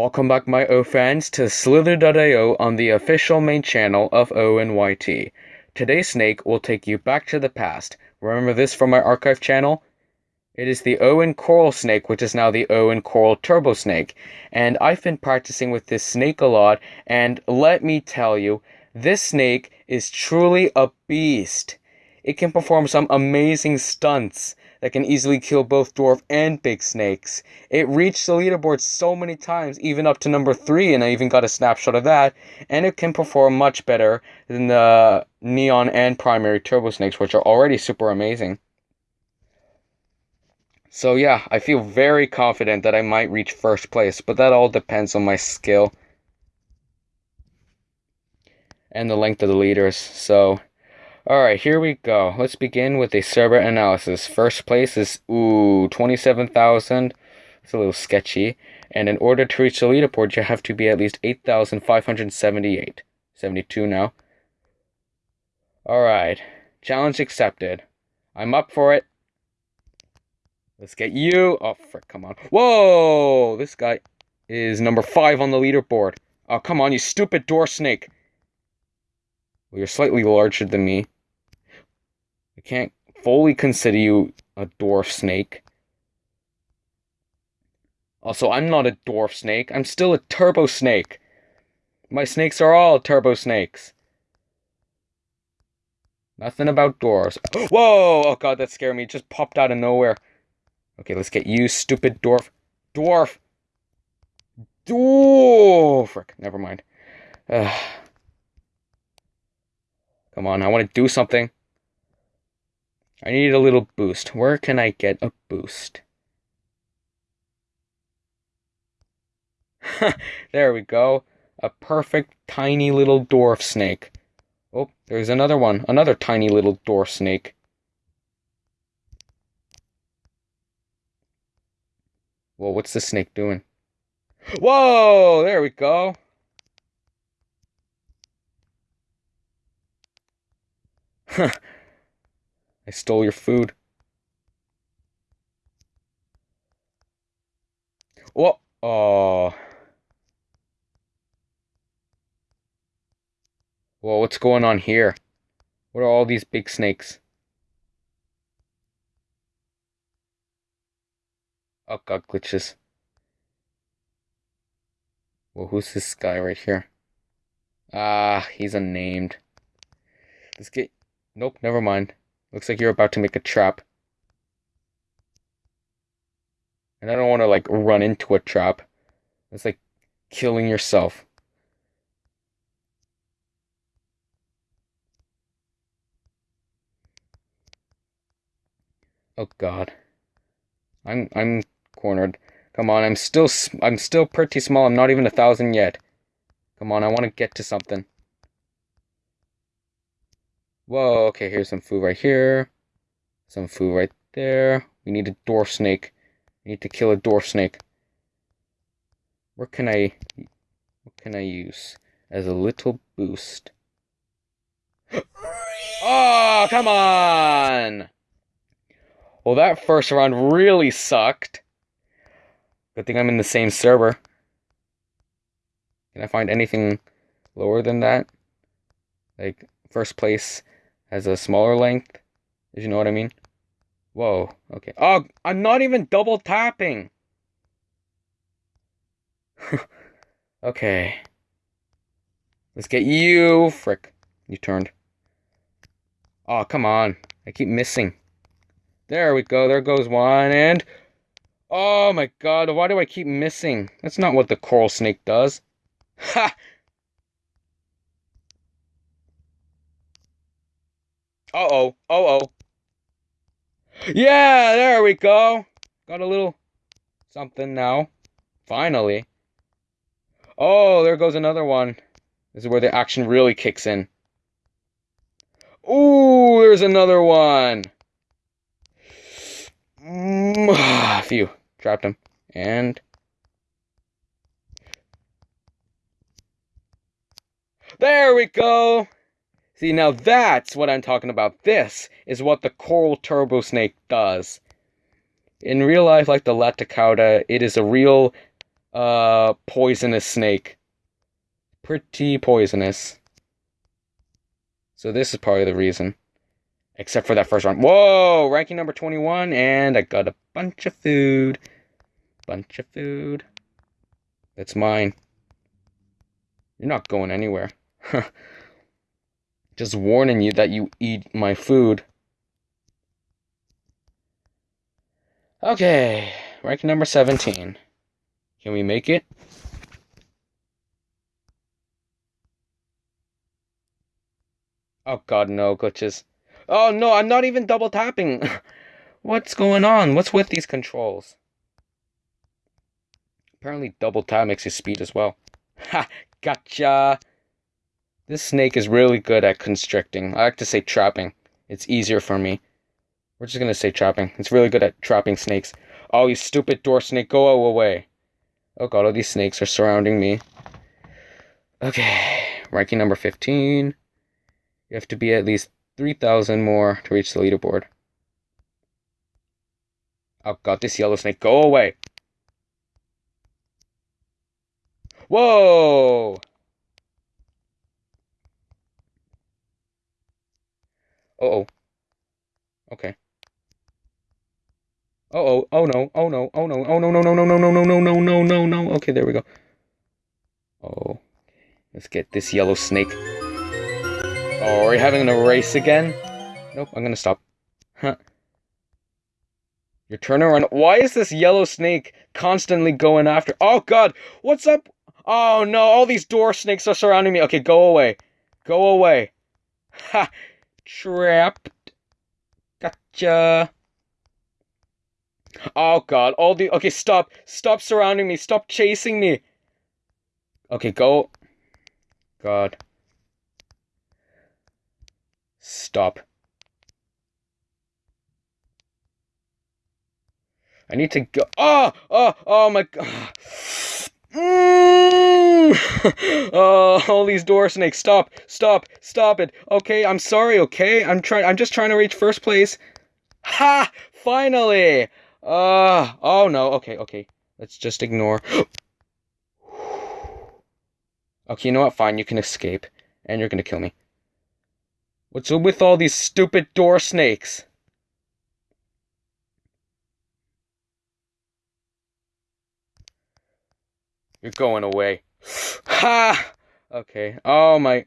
Welcome back, my O fans, to Slither.io on the official main channel of ONYT. Today's snake will take you back to the past. Remember this from my archive channel? It is the Owen Coral Snake, which is now the Owen Coral Turbo Snake. And I've been practicing with this snake a lot, and let me tell you, this snake is truly a beast. It can perform some amazing stunts that can easily kill both dwarf and big snakes. It reached the leaderboard so many times, even up to number 3, and I even got a snapshot of that. And it can perform much better than the Neon and Primary Turbo Snakes, which are already super amazing. So yeah, I feel very confident that I might reach first place, but that all depends on my skill and the length of the leaders. So Alright, here we go. Let's begin with a server analysis. First place is, ooh, 27,000. It's a little sketchy. And in order to reach the leaderboard, you have to be at least 8,578. 72 now. Alright, challenge accepted. I'm up for it. Let's get you. Oh, frick, come on. Whoa! This guy is number 5 on the leaderboard. Oh, come on, you stupid door snake. Well, you're slightly larger than me. I can't fully consider you a dwarf snake. Also, I'm not a dwarf snake. I'm still a turbo snake. My snakes are all turbo snakes. Nothing about dwarves. Whoa! Oh god, that scared me. It just popped out of nowhere. Okay, let's get you, stupid dwarf. Dwarf! Dwarf! Frick, never mind. Ugh. Come on, I want to do something. I need a little boost. Where can I get a boost? there we go. A perfect tiny little dwarf snake. Oh, there's another one. Another tiny little dwarf snake. Whoa, what's the snake doing? Whoa, there we go. I stole your food. What? Oh. Whoa, what's going on here? What are all these big snakes? Oh god, glitches. Well, who's this guy right here? Ah, he's unnamed. Let's get Nope, never mind. Looks like you're about to make a trap. And I don't want to, like, run into a trap. It's like killing yourself. Oh god. I'm I'm cornered. Come on, I'm still I'm still pretty small. I'm not even a thousand yet. Come on, I want to get to something. Whoa, okay, here's some food right here. Some food right there. We need a dwarf snake. We need to kill a dwarf snake. What can I... What can I use as a little boost? oh, come on! Well, that first round really sucked. Good thing I'm in the same server. Can I find anything lower than that? Like, first place has a smaller length, if you know what I mean. Whoa, okay. Oh, I'm not even double tapping. okay. Let's get you. Frick. You turned. Oh, come on. I keep missing. There we go. There goes one. And. Oh my god. Why do I keep missing? That's not what the coral snake does. Ha! Uh-oh. Uh-oh. Yeah, there we go. Got a little something now. Finally. Oh, there goes another one. This is where the action really kicks in. Ooh, there's another one. Mm, phew. Trapped him. And... There we go. See, now that's what I'm talking about. This is what the coral turbo snake does. In real life, like the Laticauda, it is a real uh poisonous snake. Pretty poisonous. So this is probably the reason. Except for that first round. Whoa! Ranking number 21, and I got a bunch of food. Bunch of food. That's mine. You're not going anywhere. Just warning you that you eat my food. Okay, rank number 17. Can we make it? Oh god, no, glitches. Oh no, I'm not even double tapping. What's going on? What's with these controls? Apparently double tap makes you speed as well. Ha! Gotcha! This snake is really good at constricting. I like to say trapping. It's easier for me. We're just gonna say trapping. It's really good at trapping snakes. Oh, you stupid door snake, go away. Oh god, all these snakes are surrounding me. Okay, ranking number 15. You have to be at least 3,000 more to reach the leaderboard. Oh god, this yellow snake, go away! Whoa! Uh oh. Okay. Uh oh. Oh no. Oh no. Oh no. Oh no. No. No. No. No. No. No. No. No. No. No. No. Okay, there we go. Oh. Let's get this yellow snake. Oh, are we having a race again? Nope. I'm gonna stop. Huh. Your turn around. Why is this yellow snake constantly going after? Oh God! What's up? Oh no! All these door snakes are surrounding me. Okay, go away. Go away. Ha! Trapped. Gotcha. Oh god, all the okay, stop. Stop surrounding me. Stop chasing me. Okay, go. God. Stop. I need to go. Oh, oh, oh my god. Mm. oh, all these door snakes. Stop, stop, stop it. Okay, I'm sorry, okay? I'm trying I'm just trying to reach first place. Ha! Finally! Uh oh no, okay, okay. Let's just ignore. okay, you know what? Fine, you can escape. And you're gonna kill me. What's with all these stupid door snakes? You're going away. Ha! Okay. Oh my.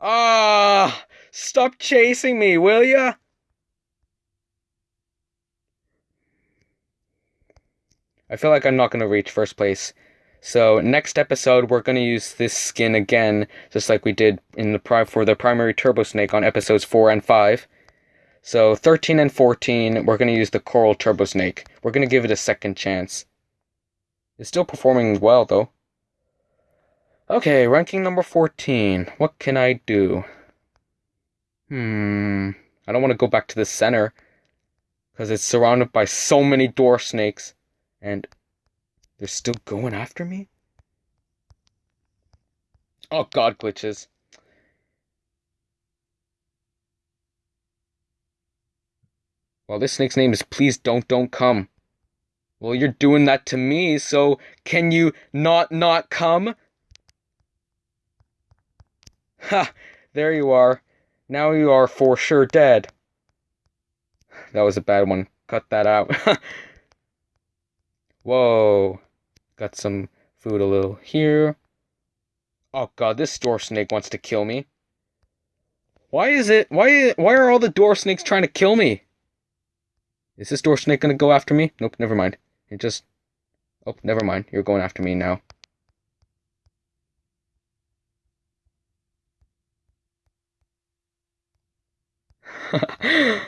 Ah! Stop chasing me, will ya? I feel like I'm not to reach first place. So next episode, we're to use this skin again, just like we did in the pri- for the primary Turbo Snake on episodes 4 and 5. So 13 and 14, we're to use the Coral Turbo Snake. We're to give it a second chance. It's still performing well, though. Okay, ranking number 14. What can I do? Hmm. I don't want to go back to the center. Because it's surrounded by so many door snakes. And they're still going after me? Oh god, glitches. Well, this snake's name is Please Don't Don't Come. Well, you're doing that to me, so can you not not come? Ha! There you are. Now you are for sure dead. That was a bad one. Cut that out. Whoa. Got some food a little here. Oh god, this door snake wants to kill me. Why is it why why are all the door snakes trying to kill me? Is this door snake gonna go after me? Nope, never mind. It just... Oh, never mind. You're going after me now. okay,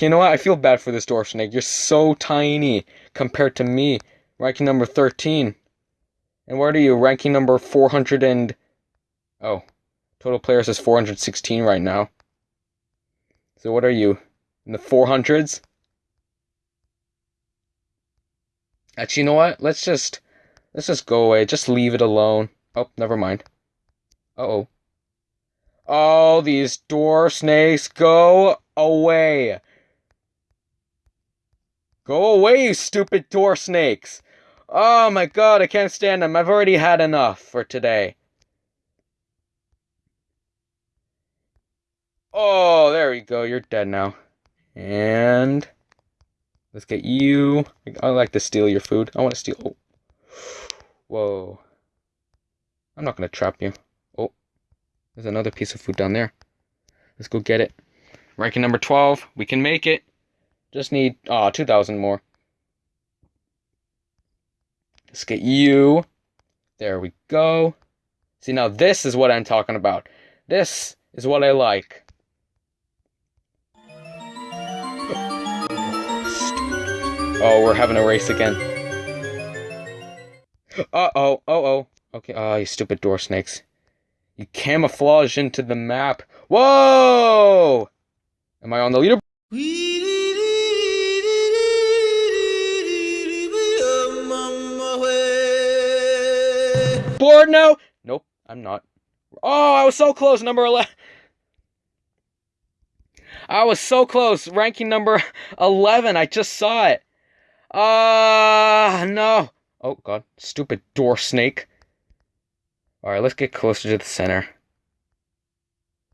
you know what? I feel bad for this dwarf snake. You're so tiny compared to me, ranking number 13. And where are you, ranking number 400 and... Oh, total players is 416 right now. So what are you, in the 400s? Actually, you know what? Let's just let's just go away. Just leave it alone. Oh, never mind. Uh oh. Oh, these door snakes, go away. Go away, you stupid door snakes. Oh my god, I can't stand them. I've already had enough for today. Oh, there we go. You're dead now. And let's get you. I like to steal your food. I want to steal. Oh. Whoa. I'm not going to trap you. Oh. There's another piece of food down there. Let's go get it. Ranking number 12. We can make it. Just need, ah, oh, 2,000 more. Let's get you. There we go. See, now this is what I'm talking about. This is what I like. Oh, we're having a race again. Uh-oh, uh-oh. Okay, oh, you stupid door snakes. You camouflage into the map. Whoa! Am I on the leader? Board now? Nope, I'm not. Oh, I was so close, number 11. I was so close, ranking number 11. I just saw it. Ah, uh, no. Oh, God. Stupid door snake. Alright, let's get closer to the center.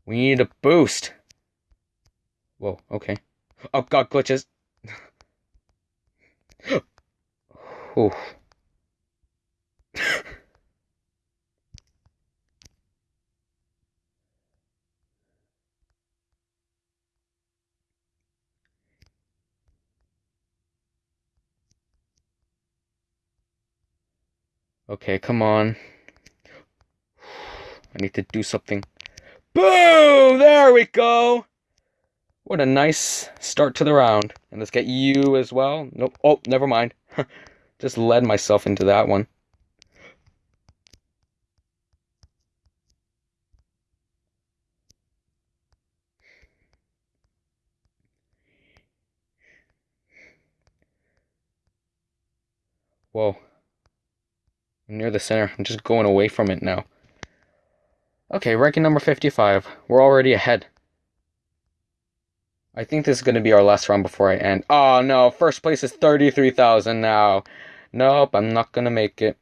We need a boost. Whoa, okay. Oh, God, glitches. Oof. Okay, come on. I need to do something. Boom! There we go! What a nice start to the round. And let's get you as well. Nope. Oh, never mind. Just led myself into that one. Whoa. Near the center. I'm just going away from it now. Okay, ranking number 55. We're already ahead. I think this is going to be our last round before I end. Oh no, first place is 33,000 now. Nope, I'm not going to make it.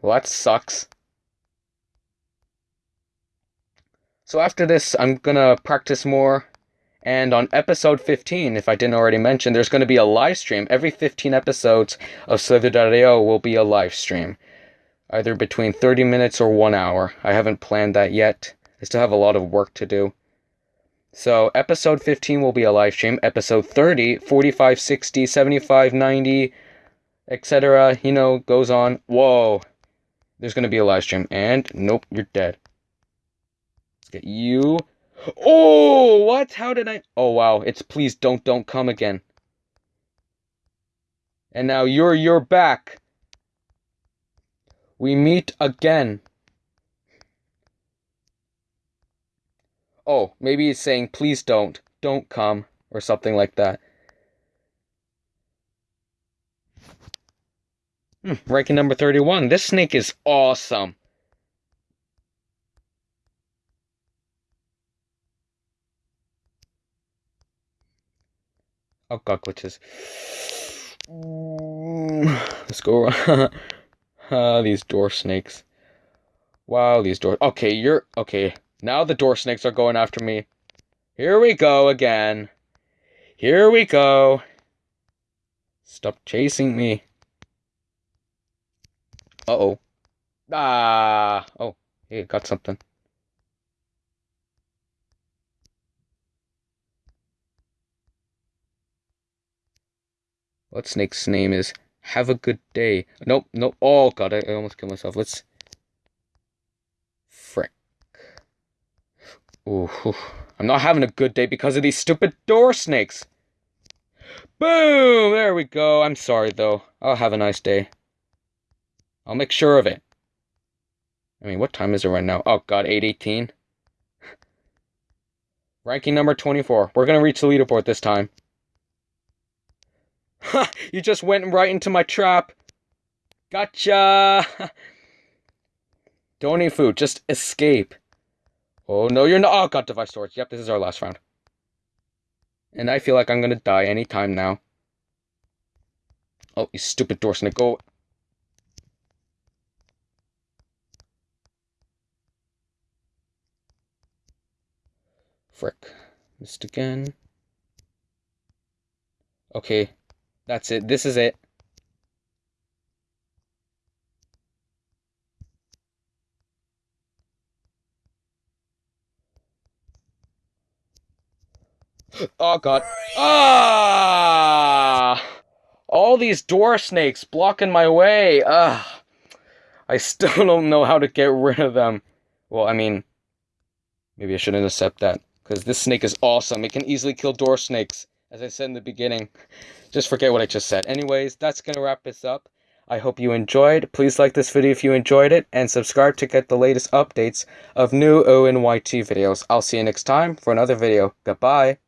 Well, that sucks. So after this, I'm going to practice more and on episode 15, if I didn't already mention, there's going to be a live stream. Every 15 episodes of Slither.io will be a live stream, either between 30 minutes or one hour. I haven't planned that yet. I still have a lot of work to do. So, episode 15 will be a live stream. Episode 30, 45, 60, 75, 90, etc., you know, goes on. Whoa. There's going to be a live stream. And, nope, you're dead. Let's get you Oh, what? How did I? Oh, wow. It's please don't, don't come again. And now you're, you're back. We meet again. Oh, maybe he's saying, please don't, don't come, or something like that. Hmm, ranking number 31. This snake is awesome. Oh god, glitches. Let's go uh, these door snakes. Wow, these doors. Okay, you're okay. Now the door snakes are going after me. Here we go again. Here we go. Stop chasing me. Uh oh. Ah. Oh, hey, got something. What snake's name is? Have a good day. Nope, nope. Oh god, I, I almost killed myself. Let's. Frick. Ooh, I'm not having a good day because of these stupid door snakes. Boom! There we go. I'm sorry though. I'll have a nice day. I'll make sure of it. I mean, what time is it right now? Oh god, 818. Ranking number 24. We're gonna reach the leaderboard this time. Ha! you just went right into my trap. Gotcha! Don't eat food, just escape. Oh, no, you're not. Oh, got device storage. Yep, this is our last round. And I feel like I'm gonna die anytime now. Oh, you stupid door snake. Go. Frick. Missed again. Okay. That's it. This is it. Oh god. Ah! All these door snakes blocking my way. Ah. I still don't know how to get rid of them. Well, I mean, maybe I shouldn't accept that. Because this snake is awesome. It can easily kill door snakes. As I said in the beginning. Just forget what I just said. Anyways, that's going to wrap this up. I hope you enjoyed. Please like this video if you enjoyed it, and subscribe to get the latest updates of new ONYT videos. I'll see you next time for another video. Goodbye.